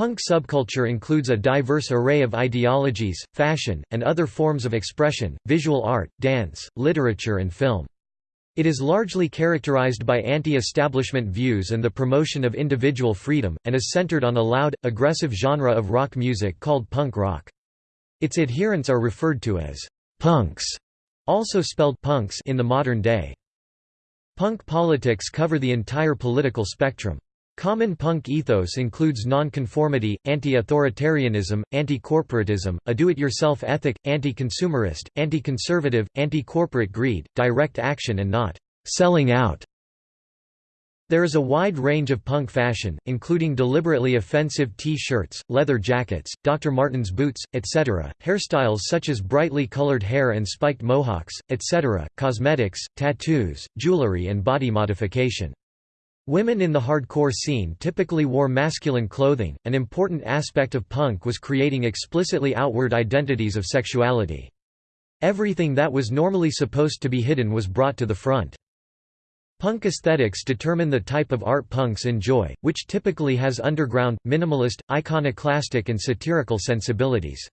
Punk subculture includes a diverse array of ideologies, fashion, and other forms of expression, visual art, dance, literature and film. It is largely characterized by anti-establishment views and the promotion of individual freedom, and is centered on a loud, aggressive genre of rock music called punk rock. Its adherents are referred to as punks, also spelled punx in the modern day. Punk politics cover the entire political spectrum. Common punk ethos includes nonconformity, anti-authoritarianism, anti-corporatism, a do-it-yourself ethic, anti-consumerist, anti-conservative, anti-corporate greed, direct action and not «selling out». There is a wide range of punk fashion, including deliberately offensive T-shirts, leather jackets, Dr. Martens boots, etc., hairstyles such as brightly colored hair and spiked mohawks, etc., cosmetics, tattoos, jewelry and body modification. Women in the hardcore scene typically wore masculine clothing. An important aspect of punk was creating explicitly outward identities of sexuality. Everything that was normally supposed to be hidden was brought to the front. Punk aesthetics determine the type of art punks enjoy, which typically has underground, minimalist, iconoclastic and satirical sensibilities.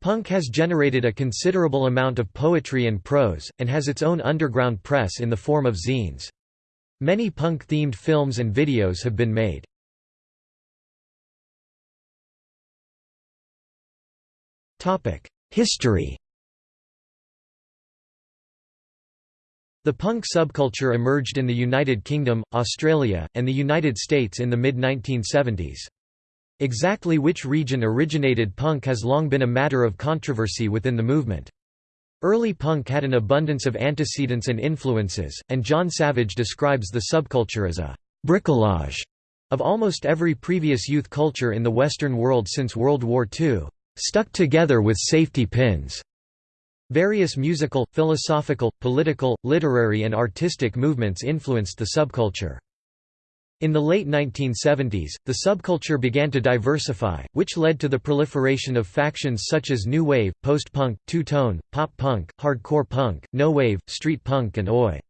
Punk has generated a considerable amount of poetry and prose, and has its own underground press in the form of zines. Many punk-themed films and videos have been made. History The punk subculture emerged in the United Kingdom, Australia, and the United States in the mid-1970s. Exactly which region originated punk has long been a matter of controversy within the movement. Early punk had an abundance of antecedents and influences, and John Savage describes the subculture as a «bricolage» of almost every previous youth culture in the Western world since World War II, «stuck together with safety pins». Various musical, philosophical, political, literary and artistic movements influenced the subculture. In the late 1970s, the subculture began to diversify, which led to the proliferation of factions such as new wave, post-punk, two-tone, pop-punk, hardcore punk, no-wave, street punk and oi.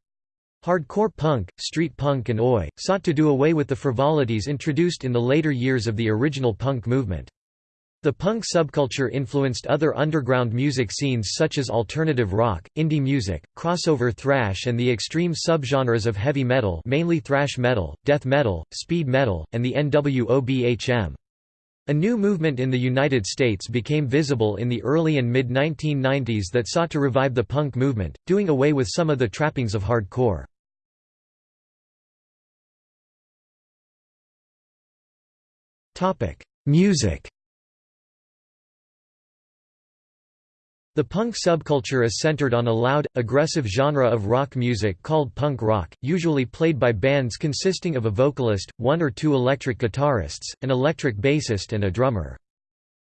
Hardcore punk, street punk and oi, sought to do away with the frivolities introduced in the later years of the original punk movement. The punk subculture influenced other underground music scenes such as alternative rock, indie music, crossover thrash and the extreme subgenres of heavy metal mainly thrash metal, death metal, speed metal, and the NWOBHM. A new movement in the United States became visible in the early and mid-1990s that sought to revive the punk movement, doing away with some of the trappings of hardcore. Music The punk subculture is centered on a loud, aggressive genre of rock music called punk rock, usually played by bands consisting of a vocalist, one or two electric guitarists, an electric bassist and a drummer.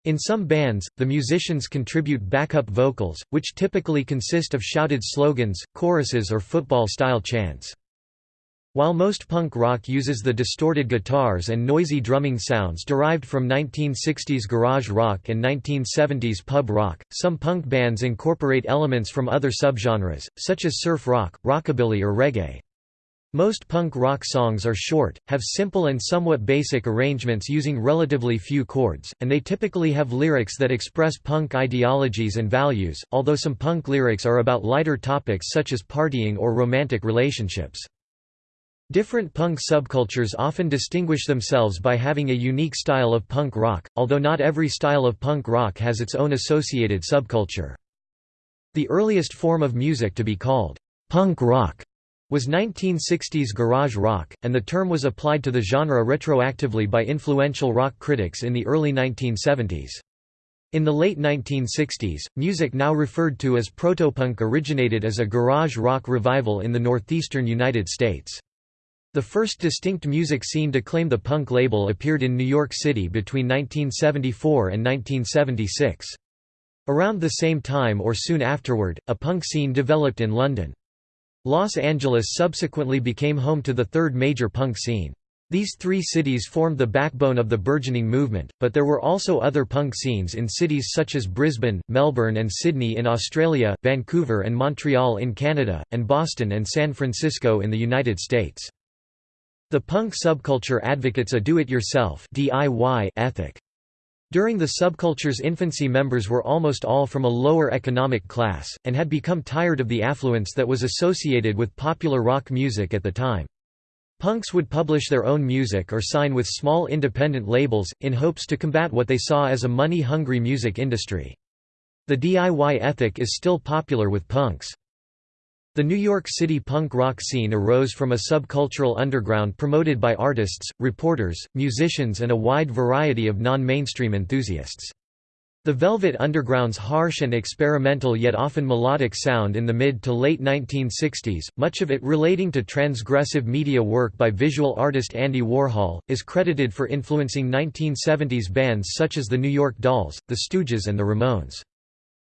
In some bands, the musicians contribute backup vocals, which typically consist of shouted slogans, choruses or football-style chants. While most punk rock uses the distorted guitars and noisy drumming sounds derived from 1960s garage rock and 1970s pub rock, some punk bands incorporate elements from other subgenres, such as surf rock, rockabilly or reggae. Most punk rock songs are short, have simple and somewhat basic arrangements using relatively few chords, and they typically have lyrics that express punk ideologies and values, although some punk lyrics are about lighter topics such as partying or romantic relationships. Different punk subcultures often distinguish themselves by having a unique style of punk rock, although not every style of punk rock has its own associated subculture. The earliest form of music to be called punk rock was 1960s garage rock, and the term was applied to the genre retroactively by influential rock critics in the early 1970s. In the late 1960s, music now referred to as protopunk originated as a garage rock revival in the northeastern United States. The first distinct music scene to claim the punk label appeared in New York City between 1974 and 1976. Around the same time or soon afterward, a punk scene developed in London. Los Angeles subsequently became home to the third major punk scene. These three cities formed the backbone of the burgeoning movement, but there were also other punk scenes in cities such as Brisbane, Melbourne and Sydney in Australia, Vancouver and Montreal in Canada, and Boston and San Francisco in the United States. The punk subculture advocates a do-it-yourself ethic. During the subculture's infancy members were almost all from a lower economic class, and had become tired of the affluence that was associated with popular rock music at the time. Punks would publish their own music or sign with small independent labels, in hopes to combat what they saw as a money-hungry music industry. The DIY ethic is still popular with punks. The New York City punk rock scene arose from a subcultural underground promoted by artists, reporters, musicians and a wide variety of non-mainstream enthusiasts. The Velvet Underground's harsh and experimental yet often melodic sound in the mid to late 1960s, much of it relating to transgressive media work by visual artist Andy Warhol, is credited for influencing 1970s bands such as the New York Dolls, the Stooges and the Ramones.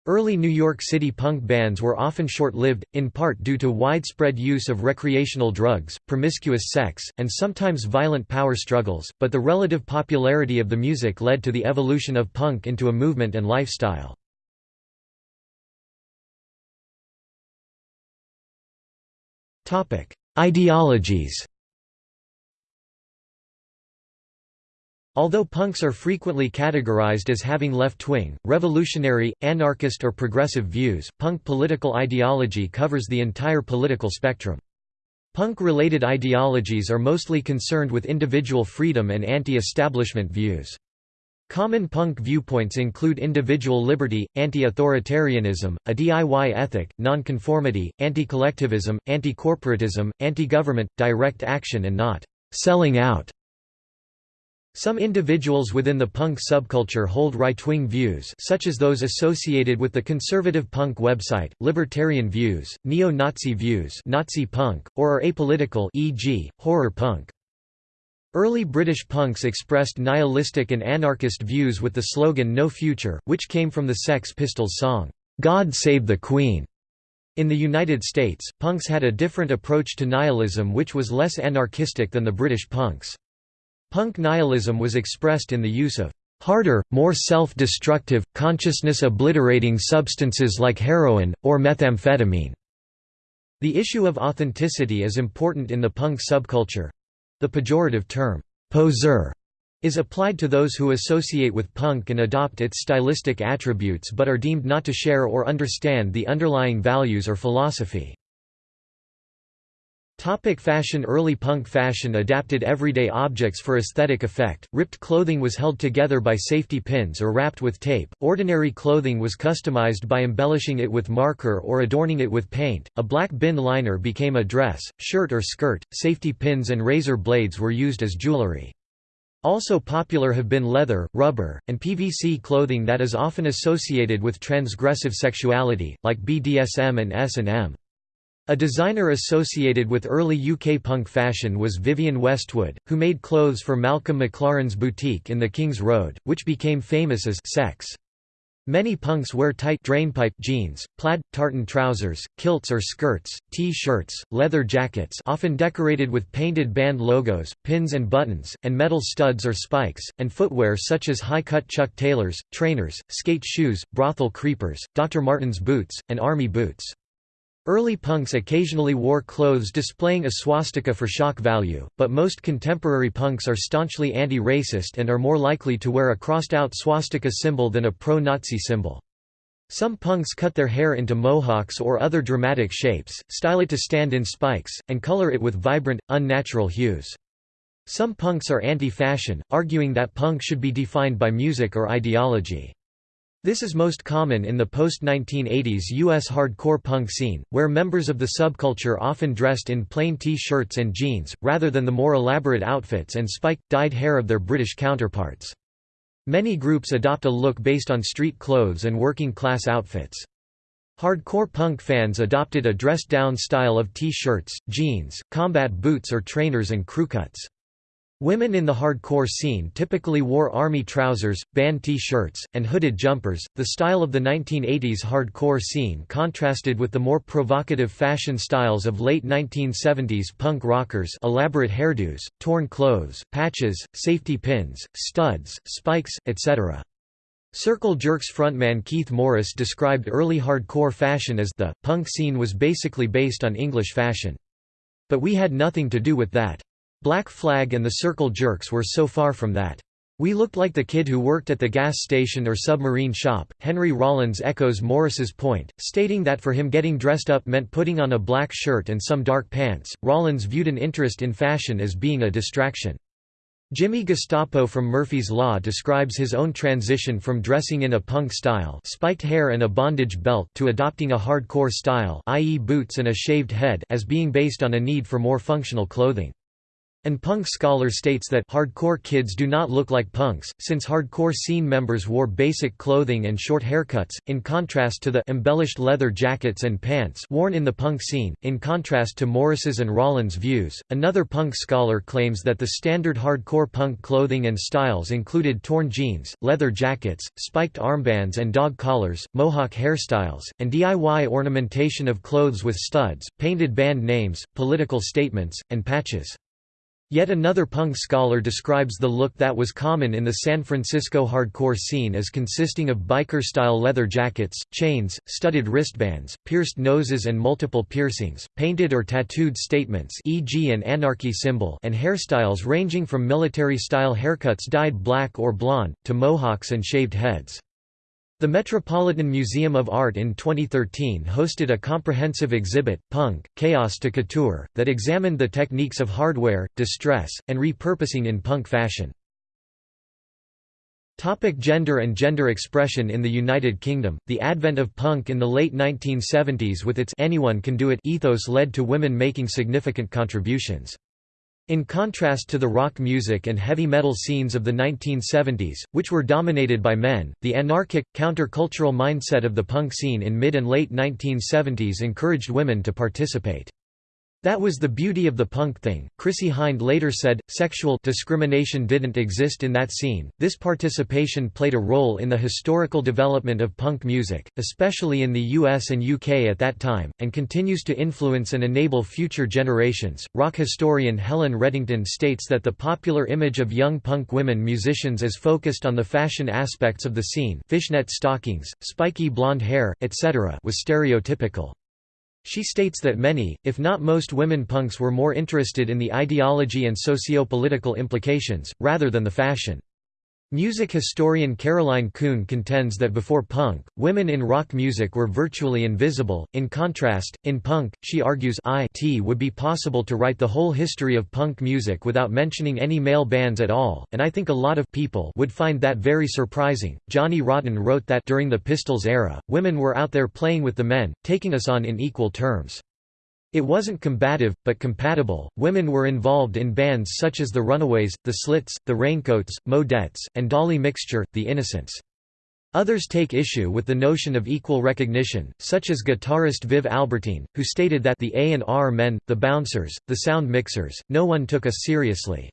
Early New York City punk bands were often short-lived, in part due to widespread use of recreational drugs, promiscuous sex, and sometimes violent power struggles, but the relative popularity of the music led to the evolution of punk into a movement and lifestyle. Ideologies Although punks are frequently categorized as having left-wing, revolutionary, anarchist or progressive views, punk political ideology covers the entire political spectrum. Punk-related ideologies are mostly concerned with individual freedom and anti-establishment views. Common punk viewpoints include individual liberty, anti-authoritarianism, a DIY ethic, nonconformity, anti-collectivism, anti-corporatism, anti-government, direct action and not «selling out» Some individuals within the punk subculture hold right-wing views such as those associated with the conservative punk website, libertarian views, neo-Nazi views Nazi punk, or are apolitical e.g., horror punk. Early British punks expressed nihilistic and anarchist views with the slogan No Future, which came from the Sex Pistols song, "'God Save the Queen'". In the United States, punks had a different approach to nihilism which was less anarchistic than the British punks. Punk nihilism was expressed in the use of harder, more self-destructive, consciousness-obliterating substances like heroin, or methamphetamine. The issue of authenticity is important in the punk subculture. The pejorative term, poser, is applied to those who associate with punk and adopt its stylistic attributes but are deemed not to share or understand the underlying values or philosophy. Topic fashion. Early punk fashion adapted everyday objects for aesthetic effect, ripped clothing was held together by safety pins or wrapped with tape, ordinary clothing was customized by embellishing it with marker or adorning it with paint, a black bin liner became a dress, shirt or skirt, safety pins and razor blades were used as jewelry. Also popular have been leather, rubber, and PVC clothing that is often associated with transgressive sexuality, like BDSM and S&M. A designer associated with early UK punk fashion was Vivienne Westwood, who made clothes for Malcolm McLaren's boutique in the King's Road, which became famous as Sex. Many punks wear tight drainpipe jeans, plaid, tartan trousers, kilts or skirts, T-shirts, leather jackets often decorated with painted band logos, pins and buttons, and metal studs or spikes, and footwear such as high-cut Chuck Taylors, trainers, skate shoes, brothel creepers, Dr. Martens boots, and army boots. Early punks occasionally wore clothes displaying a swastika for shock value, but most contemporary punks are staunchly anti-racist and are more likely to wear a crossed-out swastika symbol than a pro-Nazi symbol. Some punks cut their hair into mohawks or other dramatic shapes, style it to stand in spikes, and color it with vibrant, unnatural hues. Some punks are anti-fashion, arguing that punk should be defined by music or ideology. This is most common in the post-1980s U.S. hardcore punk scene, where members of the subculture often dressed in plain T-shirts and jeans, rather than the more elaborate outfits and spiked, dyed hair of their British counterparts. Many groups adopt a look based on street clothes and working-class outfits. Hardcore punk fans adopted a dressed-down style of T-shirts, jeans, combat boots or trainers and crewcuts. Women in the hardcore scene typically wore army trousers, band T-shirts, and hooded jumpers. The style of the 1980s hardcore scene contrasted with the more provocative fashion styles of late 1970s punk rockers, elaborate hairdos, torn clothes, patches, safety pins, studs, spikes, etc. Circle Jerks frontman Keith Morris described early hardcore fashion as the punk scene was basically based on English fashion. But we had nothing to do with that. Black Flag and the Circle Jerks were so far from that. We looked like the kid who worked at the gas station or submarine shop. Henry Rollins echoes Morris's point, stating that for him getting dressed up meant putting on a black shirt and some dark pants. Rollins viewed an interest in fashion as being a distraction. Jimmy Gestapo from Murphy's Law describes his own transition from dressing in a punk style spiked hair and a bondage belt to adopting a hardcore style i.e. boots and a shaved head as being based on a need for more functional clothing. An punk scholar states that hardcore kids do not look like punks, since hardcore scene members wore basic clothing and short haircuts, in contrast to the embellished leather jackets and pants worn in the punk scene. In contrast to Morris's and Rollins' views, another punk scholar claims that the standard hardcore punk clothing and styles included torn jeans, leather jackets, spiked armbands and dog collars, mohawk hairstyles, and DIY ornamentation of clothes with studs, painted band names, political statements, and patches. Yet another punk scholar describes the look that was common in the San Francisco hardcore scene as consisting of biker-style leather jackets, chains, studded wristbands, pierced noses and multiple piercings, painted or tattooed statements e.g. an anarchy symbol and hairstyles ranging from military-style haircuts dyed black or blonde, to mohawks and shaved heads. The Metropolitan Museum of Art in 2013 hosted a comprehensive exhibit, Punk, Chaos to Couture, that examined the techniques of hardware, distress, and repurposing in punk fashion. Topic gender and gender expression In the United Kingdom, the advent of punk in the late 1970s with its anyone can do it ethos led to women making significant contributions. In contrast to the rock music and heavy metal scenes of the 1970s, which were dominated by men, the anarchic, countercultural mindset of the punk scene in mid and late 1970s encouraged women to participate. That was the beauty of the punk thing. Chrissie Hynde later said, sexual discrimination didn't exist in that scene. This participation played a role in the historical development of punk music, especially in the US and UK at that time, and continues to influence and enable future generations. Rock historian Helen Reddington states that the popular image of young punk women musicians as focused on the fashion aspects of the scene, fishnet stockings, spiky blonde hair, etc., was stereotypical. She states that many, if not most women punks were more interested in the ideology and socio-political implications, rather than the fashion. Music historian Caroline Coon contends that before punk, women in rock music were virtually invisible. In contrast, in punk, she argues it would be possible to write the whole history of punk music without mentioning any male bands at all, and I think a lot of people would find that very surprising. Johnny Rotten wrote that during the Pistols era, women were out there playing with the men, taking us on in equal terms. It wasn't combative, but compatible. Women were involved in bands such as the Runaways, the Slits, the Raincoats, Modettes, and Dolly Mixture, the Innocents. Others take issue with the notion of equal recognition, such as guitarist Viv Albertine, who stated that the A&R men, the bouncers, the sound mixers, no one took us seriously.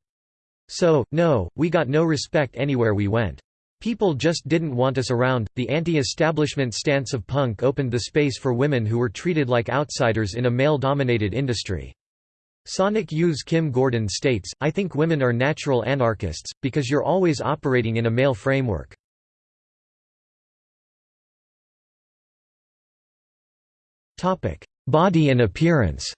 So, no, we got no respect anywhere we went. People just didn't want us around. The anti establishment stance of punk opened the space for women who were treated like outsiders in a male dominated industry. Sonic Youth's Kim Gordon states, I think women are natural anarchists, because you're always operating in a male framework. Body and appearance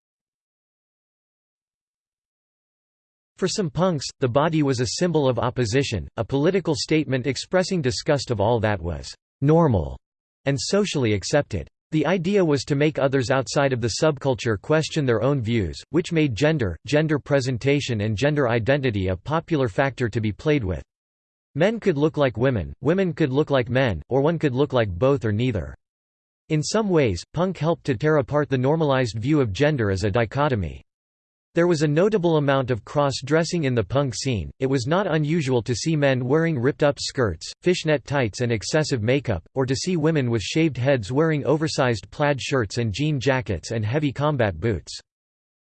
For some punks, the body was a symbol of opposition, a political statement expressing disgust of all that was «normal» and socially accepted. The idea was to make others outside of the subculture question their own views, which made gender, gender presentation and gender identity a popular factor to be played with. Men could look like women, women could look like men, or one could look like both or neither. In some ways, punk helped to tear apart the normalized view of gender as a dichotomy. There was a notable amount of cross-dressing in the punk scene, it was not unusual to see men wearing ripped-up skirts, fishnet tights and excessive makeup, or to see women with shaved heads wearing oversized plaid shirts and jean jackets and heavy combat boots.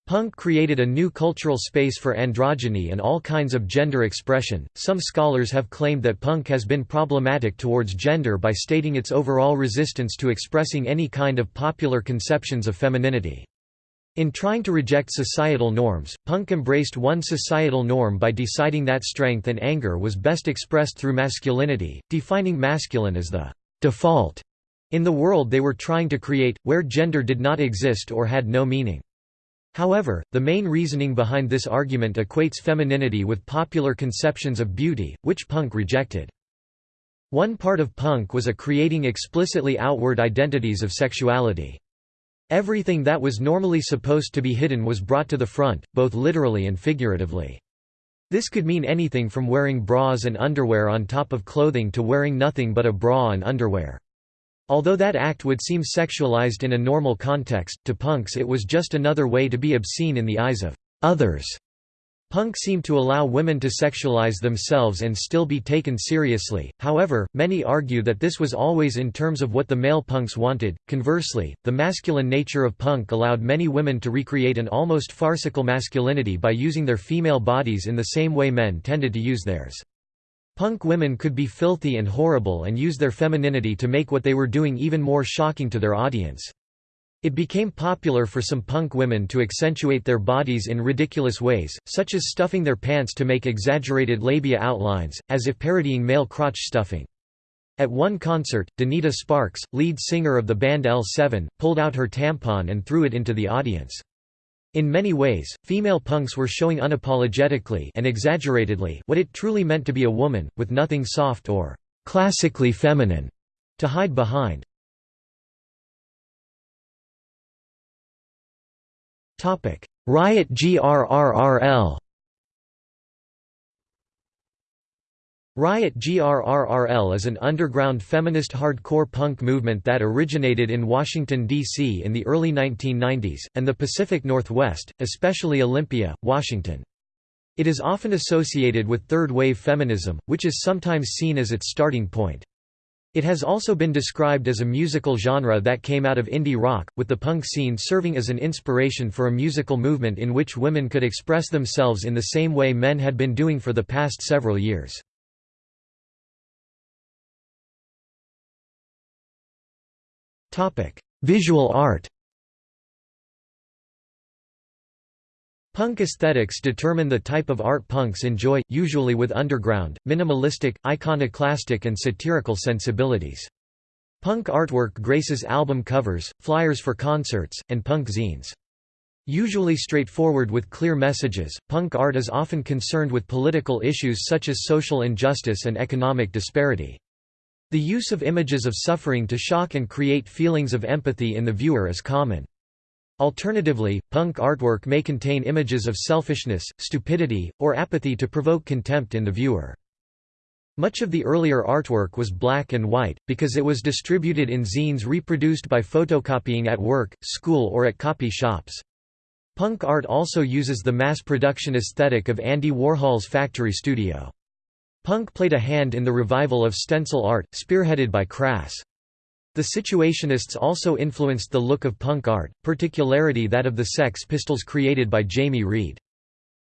Punk created a new cultural space for androgyny and all kinds of gender expression. Some scholars have claimed that punk has been problematic towards gender by stating its overall resistance to expressing any kind of popular conceptions of femininity. In trying to reject societal norms, punk embraced one societal norm by deciding that strength and anger was best expressed through masculinity, defining masculine as the default in the world they were trying to create, where gender did not exist or had no meaning. However, the main reasoning behind this argument equates femininity with popular conceptions of beauty, which punk rejected. One part of punk was a creating explicitly outward identities of sexuality. Everything that was normally supposed to be hidden was brought to the front, both literally and figuratively. This could mean anything from wearing bras and underwear on top of clothing to wearing nothing but a bra and underwear. Although that act would seem sexualized in a normal context, to punks it was just another way to be obscene in the eyes of others. Punk seemed to allow women to sexualize themselves and still be taken seriously, however, many argue that this was always in terms of what the male punks wanted. Conversely, the masculine nature of punk allowed many women to recreate an almost farcical masculinity by using their female bodies in the same way men tended to use theirs. Punk women could be filthy and horrible and use their femininity to make what they were doing even more shocking to their audience. It became popular for some punk women to accentuate their bodies in ridiculous ways, such as stuffing their pants to make exaggerated labia outlines, as if parodying male crotch stuffing. At one concert, Donita Sparks, lead singer of the band L7, pulled out her tampon and threw it into the audience. In many ways, female punks were showing unapologetically and exaggeratedly what it truly meant to be a woman, with nothing soft or classically feminine to hide behind. Riot GRRRL Riot GRRRL is an underground feminist hardcore punk movement that originated in Washington, D.C. in the early 1990s, and the Pacific Northwest, especially Olympia, Washington. It is often associated with third-wave feminism, which is sometimes seen as its starting point. It has also been described as a musical genre that came out of indie rock, with the punk scene serving as an inspiration for a musical movement in which women could express themselves in the same way men had been doing for the past several years. Visual art Punk aesthetics determine the type of art punks enjoy, usually with underground, minimalistic, iconoclastic and satirical sensibilities. Punk artwork graces album covers, flyers for concerts, and punk zines. Usually straightforward with clear messages, punk art is often concerned with political issues such as social injustice and economic disparity. The use of images of suffering to shock and create feelings of empathy in the viewer is common. Alternatively, punk artwork may contain images of selfishness, stupidity, or apathy to provoke contempt in the viewer. Much of the earlier artwork was black and white, because it was distributed in zines reproduced by photocopying at work, school or at copy shops. Punk art also uses the mass production aesthetic of Andy Warhol's factory studio. Punk played a hand in the revival of stencil art, spearheaded by Crass. The Situationists also influenced the look of punk art, particularly that of the Sex Pistols created by Jamie Reid.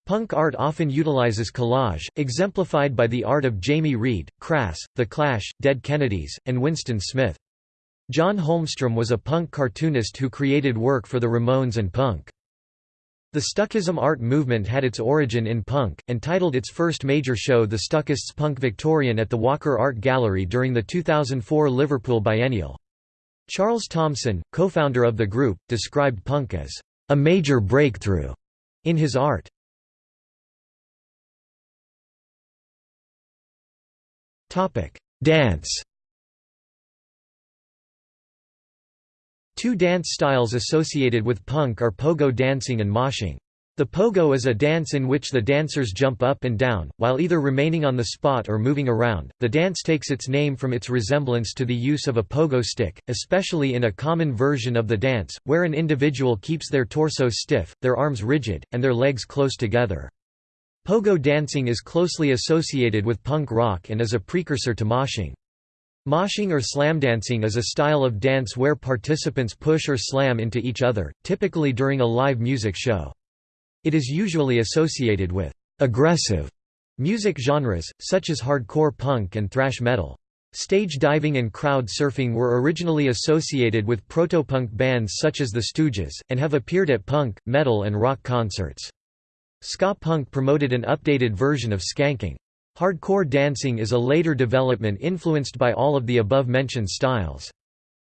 Punk art often utilizes collage, exemplified by the art of Jamie Reid, Crass, The Clash, Dead Kennedys, and Winston Smith. John Holmstrom was a punk cartoonist who created work for the Ramones and punk. The Stuckism art movement had its origin in punk, and titled its first major show The Stuckists Punk Victorian at the Walker Art Gallery during the 2004 Liverpool Biennial. Charles Thomson, co-founder of the group, described punk as a major breakthrough in his art. Dance Two dance styles associated with punk are pogo dancing and moshing. The pogo is a dance in which the dancers jump up and down, while either remaining on the spot or moving around. The dance takes its name from its resemblance to the use of a pogo stick, especially in a common version of the dance, where an individual keeps their torso stiff, their arms rigid, and their legs close together. Pogo dancing is closely associated with punk rock and is a precursor to moshing. Moshing or slamdancing is a style of dance where participants push or slam into each other, typically during a live music show. It is usually associated with aggressive music genres, such as hardcore punk and thrash metal. Stage diving and crowd surfing were originally associated with protopunk bands such as the Stooges, and have appeared at punk, metal and rock concerts. Ska punk promoted an updated version of skanking. Hardcore dancing is a later development influenced by all of the above-mentioned styles.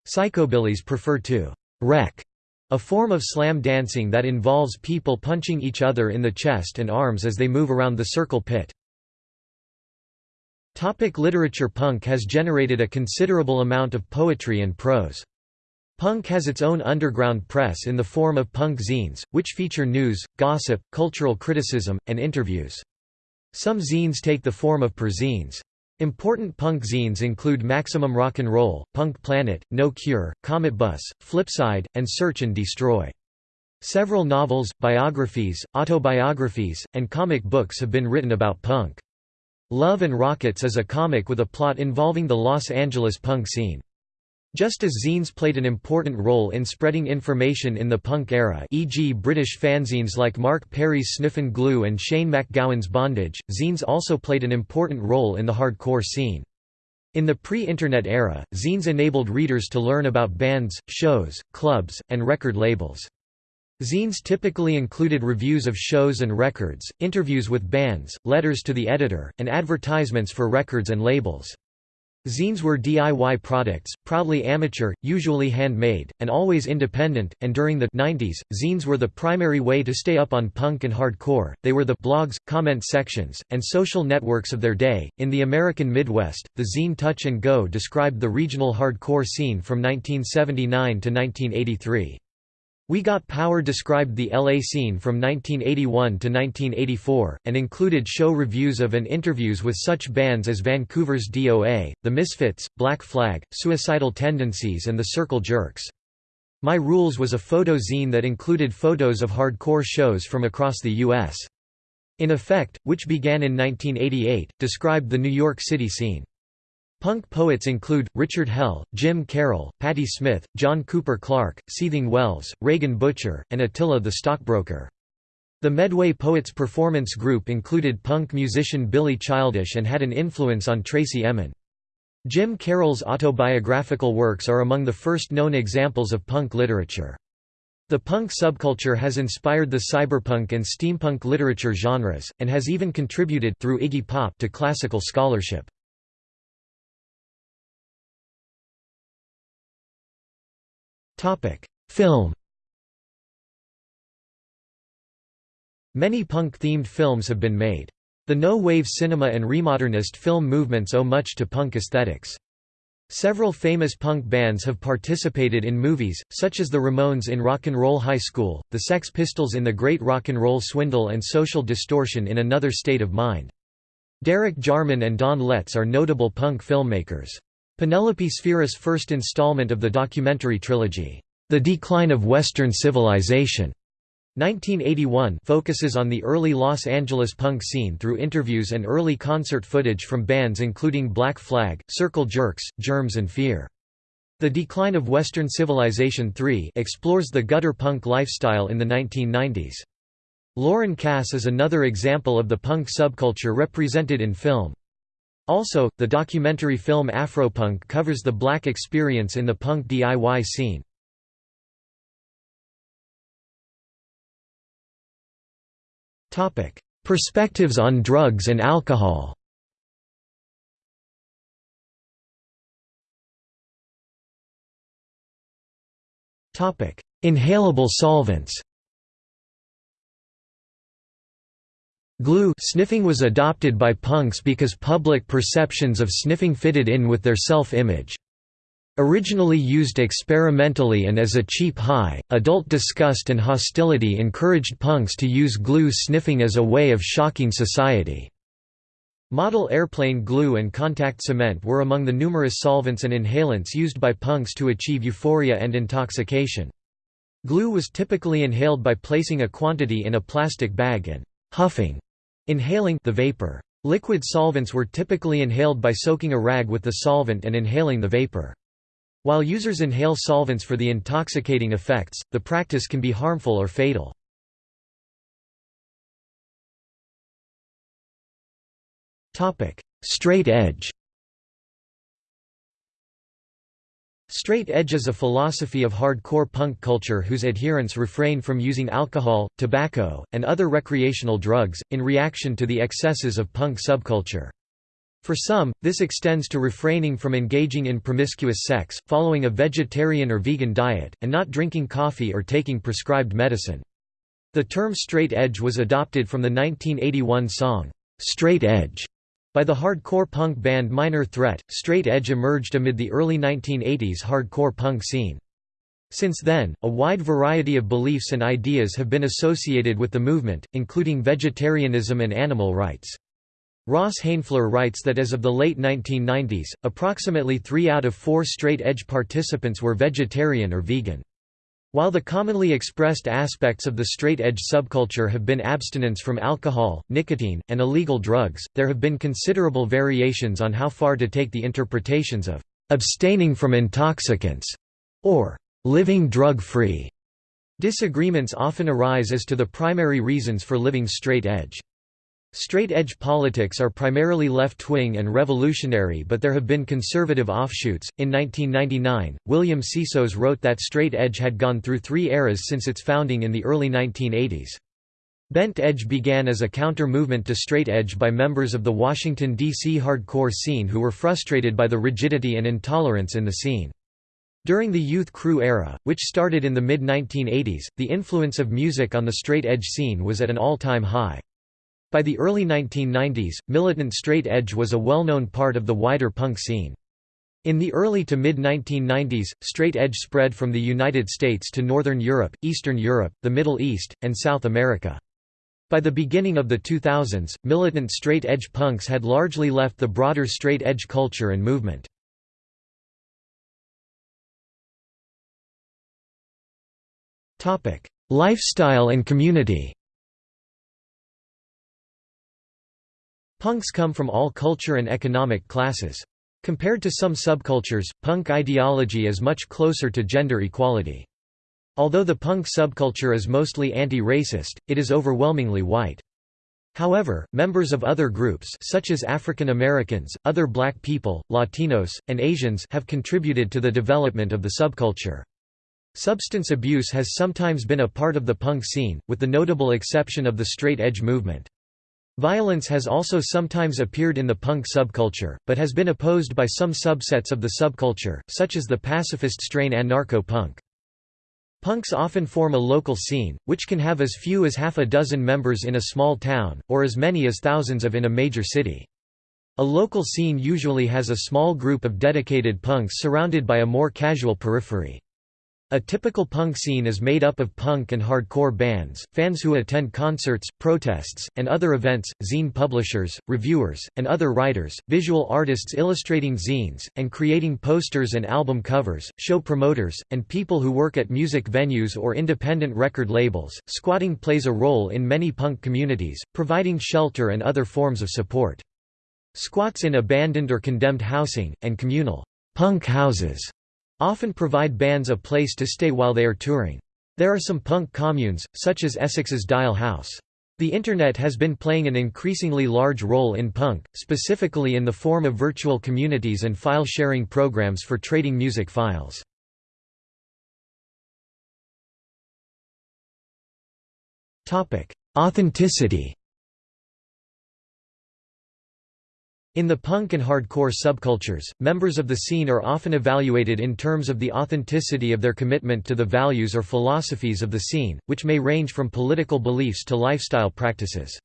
Psychobillies prefer to «wreck» A form of slam dancing that involves people punching each other in the chest and arms as they move around the circle pit. Topic literature Punk has generated a considerable amount of poetry and prose. Punk has its own underground press in the form of punk zines, which feature news, gossip, cultural criticism, and interviews. Some zines take the form of perzines. Important punk zines include Maximum Rock and Roll, Punk Planet, No Cure, Cometbus, Flipside, and Search and Destroy. Several novels, biographies, autobiographies, and comic books have been written about punk. Love and Rockets is a comic with a plot involving the Los Angeles punk scene. Just as zines played an important role in spreading information in the punk era e.g. British fanzines like Mark Perry's Sniffin' Glue and Shane MacGowan's Bondage, zines also played an important role in the hardcore scene. In the pre-internet era, zines enabled readers to learn about bands, shows, clubs, and record labels. Zines typically included reviews of shows and records, interviews with bands, letters to the editor, and advertisements for records and labels. Zines were DIY products, proudly amateur, usually handmade, and always independent, and during the 90s, zines were the primary way to stay up on punk and hardcore. They were the blogs, comment sections, and social networks of their day. In the American Midwest, the zine Touch and Go described the regional hardcore scene from 1979 to 1983. We Got Power described the LA scene from 1981 to 1984, and included show reviews of and interviews with such bands as Vancouver's DOA, The Misfits, Black Flag, Suicidal Tendencies and the Circle Jerks. My Rules was a photo zine that included photos of hardcore shows from across the U.S. In Effect, which began in 1988, described the New York City scene. Punk poets include, Richard Hell, Jim Carroll, Patti Smith, John Cooper Clarke, Seething Wells, Raegan Butcher, and Attila the Stockbroker. The Medway Poets performance group included punk musician Billy Childish and had an influence on Tracey Emin. Jim Carroll's autobiographical works are among the first known examples of punk literature. The punk subculture has inspired the cyberpunk and steampunk literature genres, and has even contributed through Iggy Pop to classical scholarship. Film Many punk-themed films have been made. The no-wave cinema and remodernist film movements owe much to punk aesthetics. Several famous punk bands have participated in movies, such as the Ramones in Rock and Roll High School, the Sex Pistols in The Great Rock and Roll Swindle and Social Distortion in Another State of Mind. Derek Jarman and Don Letts are notable punk filmmakers. Penelope Spheeris' first installment of the documentary trilogy, The Decline of Western Civilization, 1981 focuses on the early Los Angeles punk scene through interviews and early concert footage from bands including Black Flag, Circle Jerks, Germs and Fear. The Decline of Western Civilization 3 explores the gutter punk lifestyle in the 1990s. Lauren Cass is another example of the punk subculture represented in film. Also, the documentary film Afropunk covers the black experience in the punk DIY scene. Perspectives on drugs and alcohol. Inhalable solvents Glue sniffing was adopted by punks because public perceptions of sniffing fitted in with their self-image. Originally used experimentally and as a cheap high, adult disgust and hostility encouraged punks to use glue sniffing as a way of shocking society. Model airplane glue and contact cement were among the numerous solvents and inhalants used by punks to achieve euphoria and intoxication. Glue was typically inhaled by placing a quantity in a plastic bag and huffing inhaling the vapor. Liquid solvents were typically inhaled by soaking a rag with the solvent and inhaling the vapor. While users inhale solvents for the intoxicating effects, the practice can be harmful or fatal. Straight edge Straight edge is a philosophy of hardcore punk culture whose adherents refrain from using alcohol, tobacco, and other recreational drugs, in reaction to the excesses of punk subculture. For some, this extends to refraining from engaging in promiscuous sex, following a vegetarian or vegan diet, and not drinking coffee or taking prescribed medicine. The term straight edge was adopted from the 1981 song, "'Straight Edge' by the hardcore punk band Minor Threat. Straight edge emerged amid the early 1980s hardcore punk scene. Since then, a wide variety of beliefs and ideas have been associated with the movement, including vegetarianism and animal rights. Ross Haenfler writes that as of the late 1990s, approximately three out of four straight-edge participants were vegetarian or vegan. While the commonly expressed aspects of the straight-edge subculture have been abstinence from alcohol, nicotine, and illegal drugs, there have been considerable variations on how far to take the interpretations of «abstaining from intoxicants» or «living drug-free». Disagreements often arise as to the primary reasons for living straight-edge. Straight-edge politics are primarily left-wing and revolutionary but there have been conservative offshoots. In 1999, William Tsitsos wrote that straight edge had gone through three eras since its founding in the early 1980s. Bent Edge began as a counter-movement to straight edge by members of the Washington, D.C. hardcore scene who were frustrated by the rigidity and intolerance in the scene. During the Youth Crew era, which started in the mid-1980s, the influence of music on the straight edge scene was at an all-time high. By the early 1990s, militant straight edge was a well-known part of the wider punk scene. In the early to mid-1990s, straight edge spread from the United States to Northern Europe, Eastern Europe, the Middle East, and South America. By the beginning of the 2000s, militant straight edge punks had largely left the broader straight edge culture and movement. Lifestyle and community Punks come from all culture and economic classes. Compared to some subcultures, punk ideology is much closer to gender equality. Although the punk subculture is mostly anti-racist, it is overwhelmingly white. However, members of other groups such as African Americans, other black people, Latinos, and Asians have contributed to the development of the subculture. Substance abuse has sometimes been a part of the punk scene, with the notable exception of the straight edge movement. Violence has also sometimes appeared in the punk subculture, but has been opposed by some subsets of the subculture, such as the pacifist strain anarcho-punk. Punks often form a local scene, which can have as few as half a dozen members in a small town, or as many as thousands of in a major city. A local scene usually has a small group of dedicated punks surrounded by a more casual periphery. A typical punk scene is made up of punk and hardcore bands, fans who attend concerts, protests, and other events, zine publishers, reviewers, and other writers, visual artists illustrating zines, and creating posters and album covers, show promoters, and people who work at music venues or independent record labels. Squatting plays a role in many punk communities, providing shelter and other forms of support. Squats in abandoned or condemned housing, and communal punk houses often provide bands a place to stay while they are touring. There are some punk communes, such as Essex's Dial House. The Internet has been playing an increasingly large role in punk, specifically in the form of virtual communities and file-sharing programs for trading music files. Authenticity In the punk and hardcore subcultures, members of the scene are often evaluated in terms of the authenticity of their commitment to the values or philosophies of the scene, which may range from political beliefs to lifestyle practices.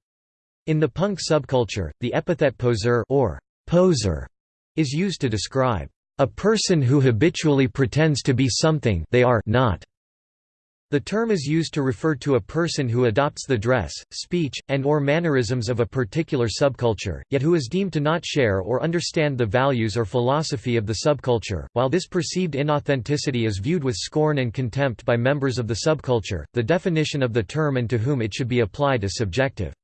In the punk subculture, the epithet poseur or poser is used to describe a person who habitually pretends to be something they are not. The term is used to refer to a person who adopts the dress, speech, and or mannerisms of a particular subculture, yet who is deemed to not share or understand the values or philosophy of the subculture. While this perceived inauthenticity is viewed with scorn and contempt by members of the subculture, the definition of the term and to whom it should be applied is subjective.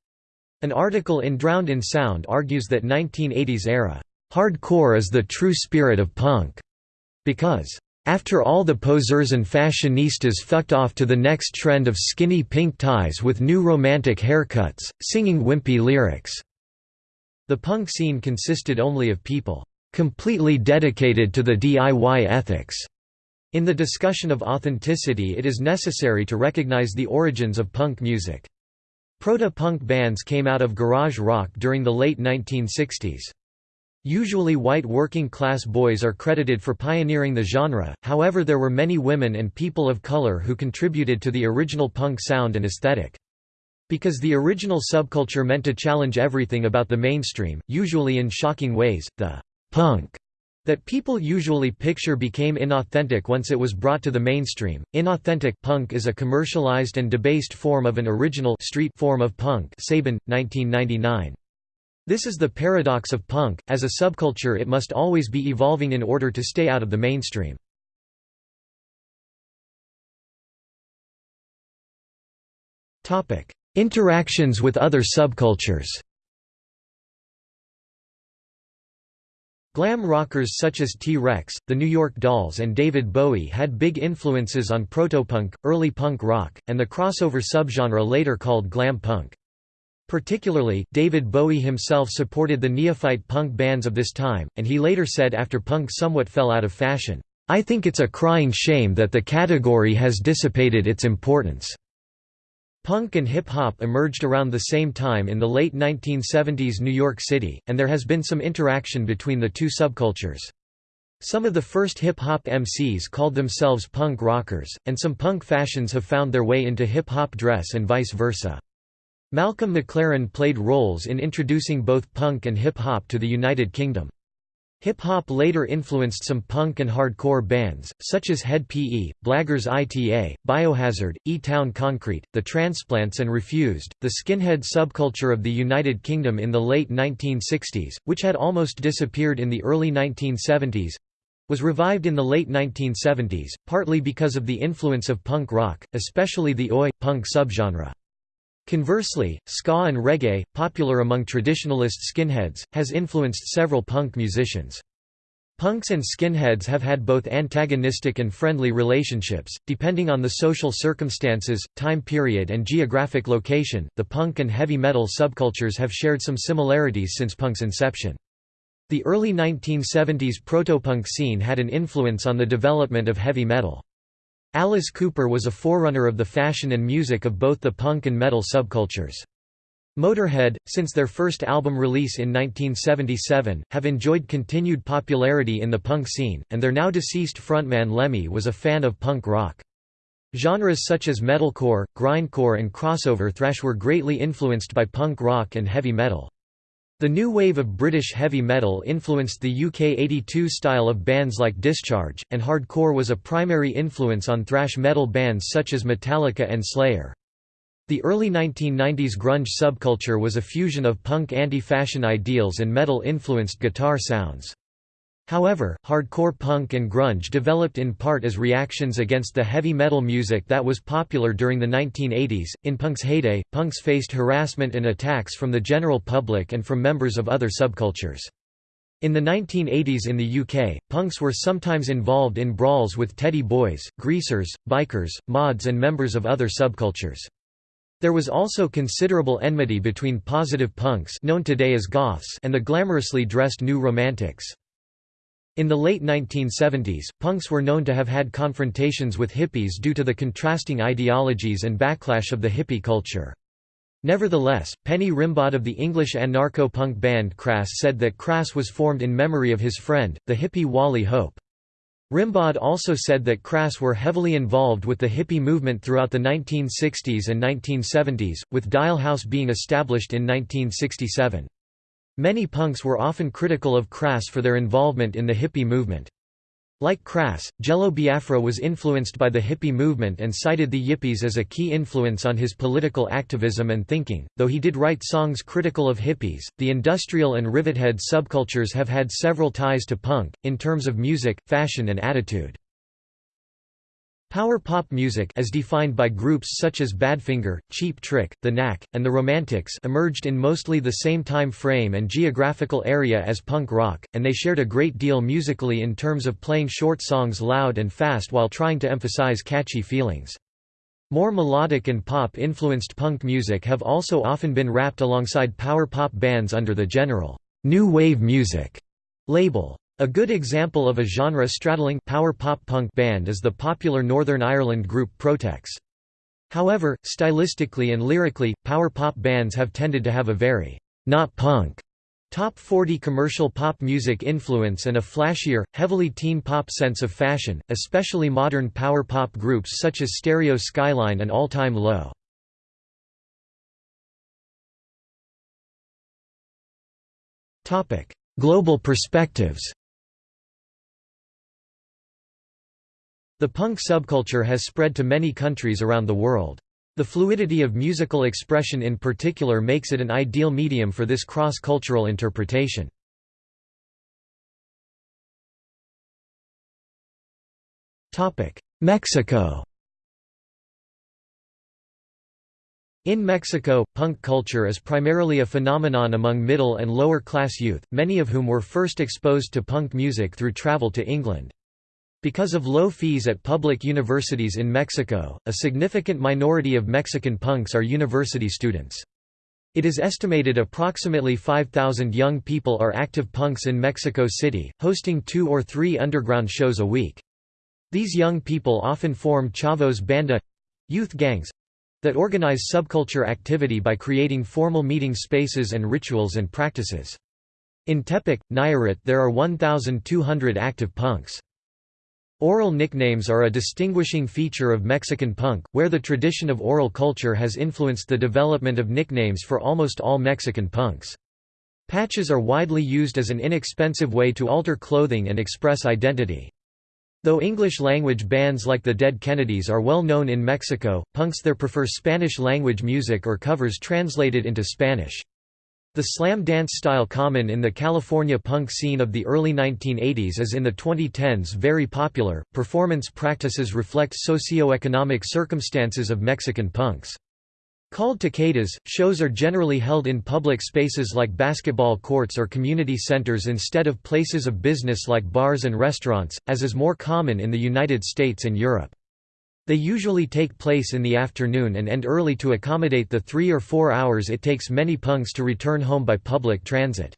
An article in Drowned in Sound argues that 1980s era hardcore is the true spirit of punk because after all the poseurs and fashionistas fucked off to the next trend of skinny pink ties with new romantic haircuts, singing wimpy lyrics. The punk scene consisted only of people completely dedicated to the DIY ethics. In the discussion of authenticity it is necessary to recognize the origins of punk music. Proto-punk bands came out of garage rock during the late 1960s. Usually white working-class boys are credited for pioneering the genre, however there were many women and people of color who contributed to the original punk sound and aesthetic. Because the original subculture meant to challenge everything about the mainstream, usually in shocking ways, the «punk» that people usually picture became inauthentic once it was brought to the mainstream. Inauthentic punk is a commercialized and debased form of an original street form of punk Sabin, 1999. This is the paradox of punk, as a subculture it must always be evolving in order to stay out of the mainstream. Interactions with other subcultures Glam rockers such as T-Rex, the New York Dolls and David Bowie had big influences on protopunk, early punk rock, and the crossover subgenre later called glam punk. Particularly, David Bowie himself supported the neophyte punk bands of this time, and he later said after punk somewhat fell out of fashion, "'I think it's a crying shame that the category has dissipated its importance." Punk and hip-hop emerged around the same time in the late 1970s New York City, and there has been some interaction between the two subcultures. Some of the first hip-hop MCs called themselves punk rockers, and some punk fashions have found their way into hip-hop dress and vice versa. Malcolm McLaren played roles in introducing both punk and hip-hop to the United Kingdom. Hip-hop later influenced some punk and hardcore bands, such as Head PE, Blaggers ITA, Biohazard, E-Town Concrete, The Transplants and Refused. The skinhead subculture of the United Kingdom in the late 1960s, which had almost disappeared in the early 1970s, was revived in the late 1970s, partly because of the influence of punk rock, especially the oi! punk subgenre. Conversely, ska and reggae, popular among traditionalist skinheads, has influenced several punk musicians. Punks and skinheads have had both antagonistic and friendly relationships, depending on the social circumstances, time period, and geographic location. The punk and heavy metal subcultures have shared some similarities since punk's inception. The early 1970s protopunk scene had an influence on the development of heavy metal. Alice Cooper was a forerunner of the fashion and music of both the punk and metal subcultures. Motorhead, since their first album release in 1977, have enjoyed continued popularity in the punk scene, and their now deceased frontman Lemmy was a fan of punk rock. Genres such as metalcore, grindcore and crossover thrash were greatly influenced by punk rock and heavy metal. The new wave of British heavy metal influenced the UK 82 style of bands like Discharge, and hardcore was a primary influence on thrash metal bands such as Metallica and Slayer. The early 1990s grunge subculture was a fusion of punk anti-fashion ideals and metal-influenced guitar sounds. However, hardcore punk and grunge developed in part as reactions against the heavy metal music that was popular during the 1980s. In punk's heyday, punks faced harassment and attacks from the general public and from members of other subcultures. In the 1980s in the UK, punks were sometimes involved in brawls with teddy boys, greasers, bikers, mods and members of other subcultures. There was also considerable enmity between positive punks known today as goths and the glamorously dressed new romantics. In the late 1970s, punks were known to have had confrontations with hippies due to the contrasting ideologies and backlash of the hippie culture. Nevertheless, Penny Rimbaud of the English anarcho-punk band Crass said that Crass was formed in memory of his friend, the hippie Wally Hope. Rimbaud also said that Crass were heavily involved with the hippie movement throughout the 1960s and 1970s, with Dial House being established in 1967. Many punks were often critical of Crass for their involvement in the hippie movement. Like Crass, Jello Biafra was influenced by the hippie movement and cited the Yippies as a key influence on his political activism and thinking. Though he did write songs critical of hippies, the industrial and rivethead subcultures have had several ties to punk, in terms of music, fashion, and attitude. Power pop music as defined by groups such as Badfinger, Cheap Trick, The Knack, and The Romantics emerged in mostly the same time frame and geographical area as punk rock, and they shared a great deal musically in terms of playing short songs loud and fast while trying to emphasize catchy feelings. More melodic and pop-influenced punk music have also often been wrapped alongside power pop bands under the general «new wave music» label. A good example of a genre-straddling power pop punk band is the popular Northern Ireland group Protex. However, stylistically and lyrically, power pop bands have tended to have a very not punk Top 40 commercial pop music influence and a flashier, heavily teen pop sense of fashion, especially modern power pop groups such as Stereo Skyline and All Time Low. Global perspectives The punk subculture has spread to many countries around the world. The fluidity of musical expression in particular makes it an ideal medium for this cross-cultural interpretation. Mexico In Mexico, punk culture is primarily a phenomenon among middle and lower class youth, many of whom were first exposed to punk music through travel to England. Because of low fees at public universities in Mexico, a significant minority of Mexican punks are university students. It is estimated approximately 5,000 young people are active punks in Mexico City, hosting two or three underground shows a week. These young people often form chavos banda—youth gangs—that organize subculture activity by creating formal meeting spaces and rituals and practices. In Tepic, Nayarit there are 1,200 active punks. Oral nicknames are a distinguishing feature of Mexican punk, where the tradition of oral culture has influenced the development of nicknames for almost all Mexican punks. Patches are widely used as an inexpensive way to alter clothing and express identity. Though English-language bands like the Dead Kennedys are well known in Mexico, punks there prefer Spanish-language music or covers translated into Spanish. The slam dance style common in the California punk scene of the early 1980s is in the 2010s very popular. Performance practices reflect socio-economic circumstances of Mexican punks. Called tocadas, shows are generally held in public spaces like basketball courts or community centers instead of places of business like bars and restaurants, as is more common in the United States and Europe. They usually take place in the afternoon and end early to accommodate the three or four hours it takes many punks to return home by public transit.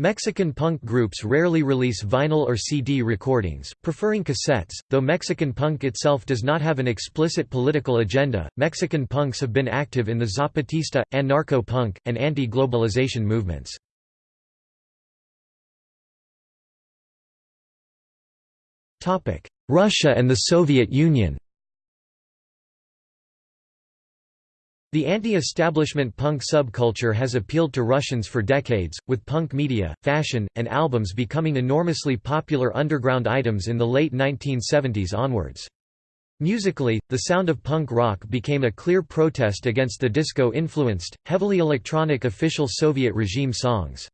Mexican punk groups rarely release vinyl or CD recordings, preferring cassettes. Though Mexican punk itself does not have an explicit political agenda, Mexican punks have been active in the Zapatista, anarcho punk, and anti globalization movements. Russia and the Soviet Union The anti-establishment punk subculture has appealed to Russians for decades, with punk media, fashion, and albums becoming enormously popular underground items in the late 1970s onwards. Musically, the sound of punk rock became a clear protest against the disco-influenced, heavily electronic official Soviet regime songs.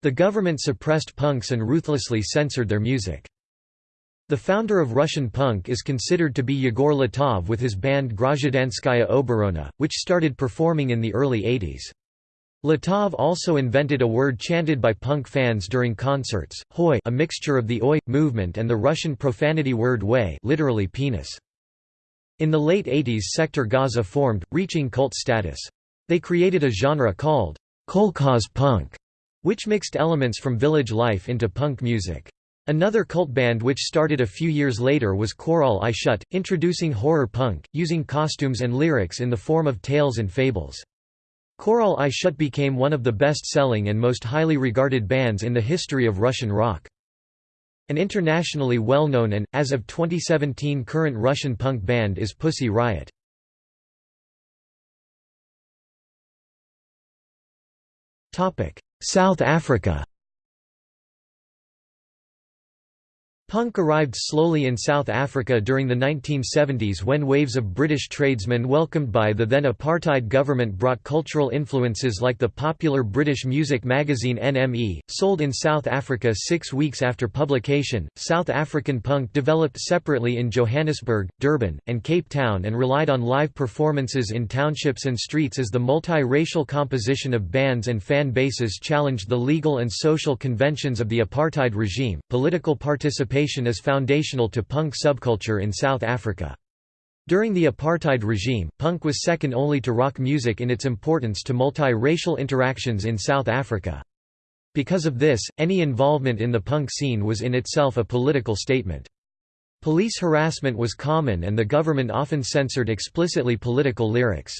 The government suppressed punks and ruthlessly censored their music. The founder of Russian punk is considered to be Yegor Letov with his band Grazhdanskaya Oborona, which started performing in the early 80s. Letov also invented a word chanted by punk fans during concerts, hoy a mixture of the oi movement and the Russian profanity word way literally penis. In the late 80s Sektor Gaza formed, reaching cult status. They created a genre called kolkhoz punk, which mixed elements from village life into punk music. Another cult band which started a few years later was Korol i Shut, introducing horror punk, using costumes and lyrics in the form of tales and fables. Korol i Shut became one of the best-selling and most highly regarded bands in the history of Russian rock. An internationally well-known and, as of 2017 current Russian punk band is Pussy Riot. South Africa Punk arrived slowly in South Africa during the 1970s when waves of British tradesmen welcomed by the then apartheid government brought cultural influences like the popular British music magazine NME, sold in South Africa six weeks after publication. South African punk developed separately in Johannesburg, Durban, and Cape Town and relied on live performances in townships and streets as the multi-racial composition of bands and fan bases challenged the legal and social conventions of the apartheid regime. Political participation is foundational to punk subculture in South Africa. During the apartheid regime, punk was second only to rock music in its importance to multi-racial interactions in South Africa. Because of this, any involvement in the punk scene was in itself a political statement. Police harassment was common and the government often censored explicitly political lyrics.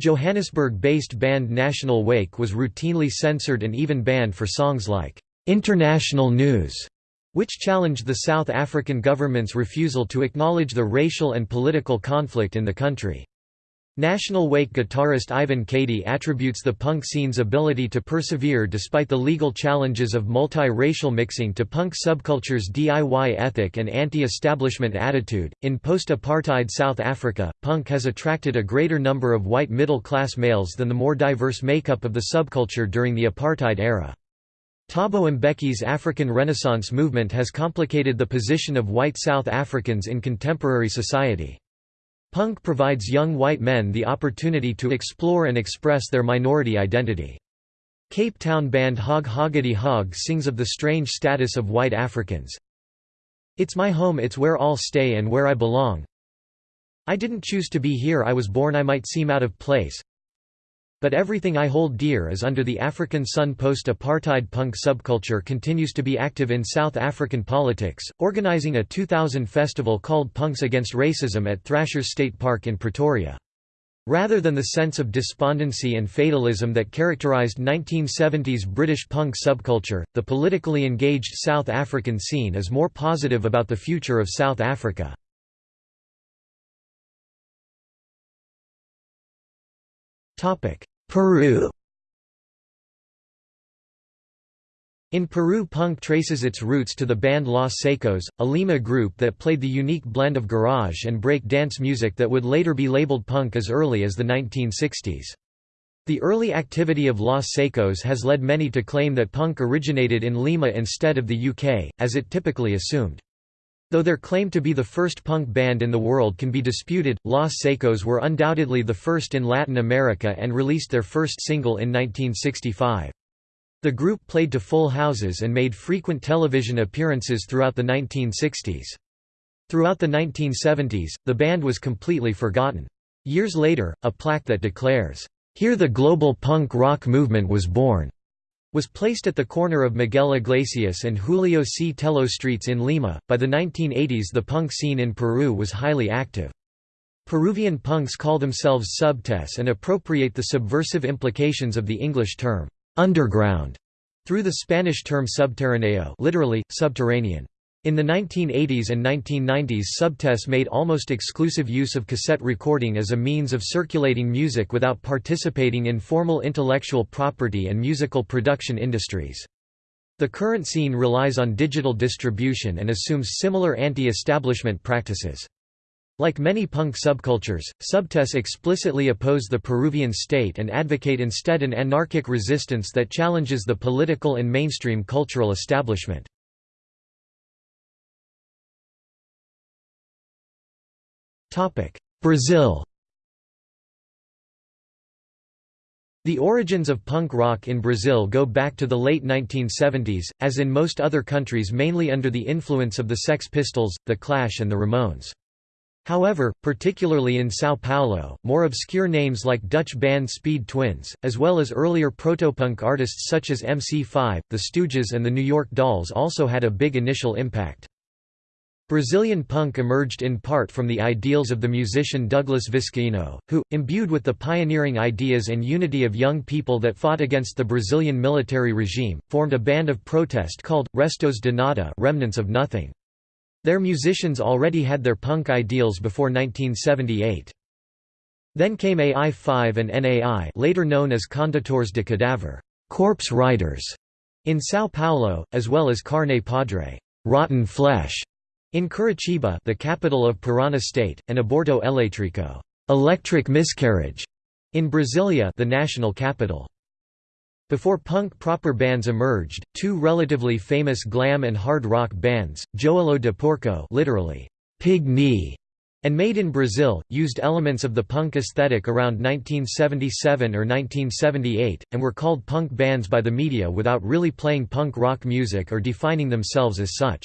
Johannesburg-based band National Wake was routinely censored and even banned for songs like, "'International News' which challenged the South African government's refusal to acknowledge the racial and political conflict in the country. National Wake guitarist Ivan Kadey attributes the punk scene's ability to persevere despite the legal challenges of multi-racial mixing to punk subculture's DIY ethic and anti-establishment attitude. In post-apartheid South Africa, punk has attracted a greater number of white middle-class males than the more diverse makeup of the subculture during the apartheid era. Thabo Mbeki's African Renaissance movement has complicated the position of white South Africans in contemporary society. Punk provides young white men the opportunity to explore and express their minority identity. Cape Town band Hog Hoggidy Hog sings of the strange status of white Africans. It's my home it's where I'll stay and where I belong. I didn't choose to be here I was born I might seem out of place, but everything I hold dear is under the African Sun post-apartheid punk subculture continues to be active in South African politics, organizing a 2000 festival called Punks Against Racism at Thrashers Skate Park in Pretoria. Rather than the sense of despondency and fatalism that characterized 1970s British punk subculture, the politically engaged South African scene is more positive about the future of South Africa. Peru In Peru punk traces its roots to the band Los Saicos, a Lima group that played the unique blend of garage and break dance music that would later be labeled punk as early as the 1960s. The early activity of Los Saicos has led many to claim that punk originated in Lima instead of the UK, as it typically assumed. Though their claim to be the first punk band in the world can be disputed, Los Saicos were undoubtedly the first in Latin America and released their first single in 1965. The group played to full houses and made frequent television appearances throughout the 1960s. Throughout the 1970s, the band was completely forgotten. Years later, a plaque that declares, "'Here the global punk rock movement was born' was placed at the corner of Miguel Iglesias and Julio C. Tello streets in Lima. By the 1980s, the punk scene in Peru was highly active. Peruvian punks call themselves subtes and appropriate the subversive implications of the English term underground through the Spanish term subterráneo, literally subterranean. In the 1980s and 1990s Subtes made almost exclusive use of cassette recording as a means of circulating music without participating in formal intellectual property and musical production industries. The current scene relies on digital distribution and assumes similar anti-establishment practices. Like many punk subcultures, Subtes explicitly oppose the Peruvian state and advocate instead an anarchic resistance that challenges the political and mainstream cultural establishment. Brazil The origins of punk rock in Brazil go back to the late 1970s, as in most other countries mainly under the influence of the Sex Pistols, The Clash and the Ramones. However, particularly in São Paulo, more obscure names like Dutch band Speed Twins, as well as earlier protopunk artists such as MC5, The Stooges and the New York Dolls also had a big initial impact. Brazilian punk emerged in part from the ideals of the musician Douglas Vizcaino, who, imbued with the pioneering ideas and unity of young people that fought against the Brazilian military regime, formed a band of protest called, Restos de Nada remnants of nothing. Their musicians already had their punk ideals before 1978. Then came AI5 and NAI later known as Condutores de Cadáver corpse riders", in São Paulo, as well as Carne Podre rotten flesh", in Curitiba the capital of Parana state, and Aborto Elétrico electric miscarriage", in Brasilia the national capital. Before punk proper bands emerged, two relatively famous glam and hard rock bands, Joelho de Porco literally, pig knee, and Made in Brazil, used elements of the punk aesthetic around 1977 or 1978, and were called punk bands by the media without really playing punk rock music or defining themselves as such.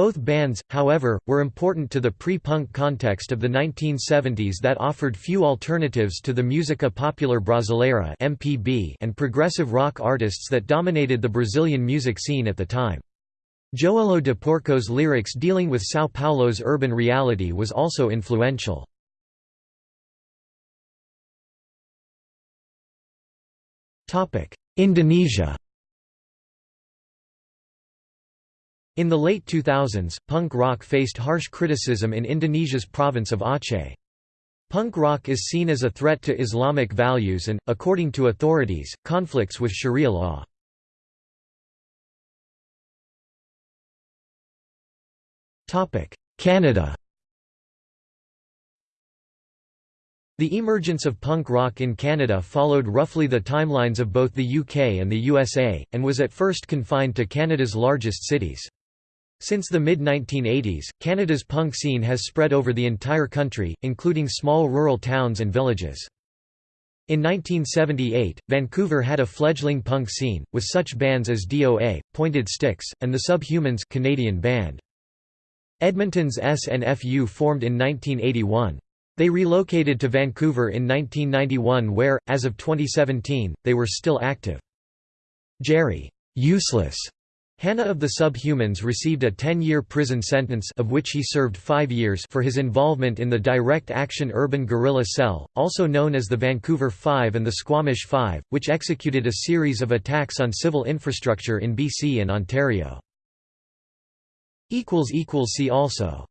Both bands, however, were important to the pre-punk context of the 1970s that offered few alternatives to the música popular brasileira (MPB) and progressive rock artists that dominated the Brazilian music scene at the time. Joelho de Porco's lyrics dealing with São Paulo's urban reality was also influential. Indonesia In the late 2000s, punk rock faced harsh criticism in Indonesia's province of Aceh. Punk rock is seen as a threat to Islamic values and, according to authorities, conflicts with Sharia law. Canada The emergence of punk rock in Canada followed roughly the timelines of both the UK and the USA, and was at first confined to Canada's largest cities. Since the mid-1980s, Canada's punk scene has spread over the entire country, including small rural towns and villages. In 1978, Vancouver had a fledgling punk scene, with such bands as DOA, Pointed Sticks, and the Subhumans Canadian band. Edmonton's SNFU formed in 1981. They relocated to Vancouver in 1991 where, as of 2017, they were still active. Gerry Useless Hannah of the Subhumans received a 10-year prison sentence of which he served five years for his involvement in the Direct Action Urban Guerrilla Cell, also known as the Vancouver Five and the Squamish Five, which executed a series of attacks on civil infrastructure in BC and Ontario. See also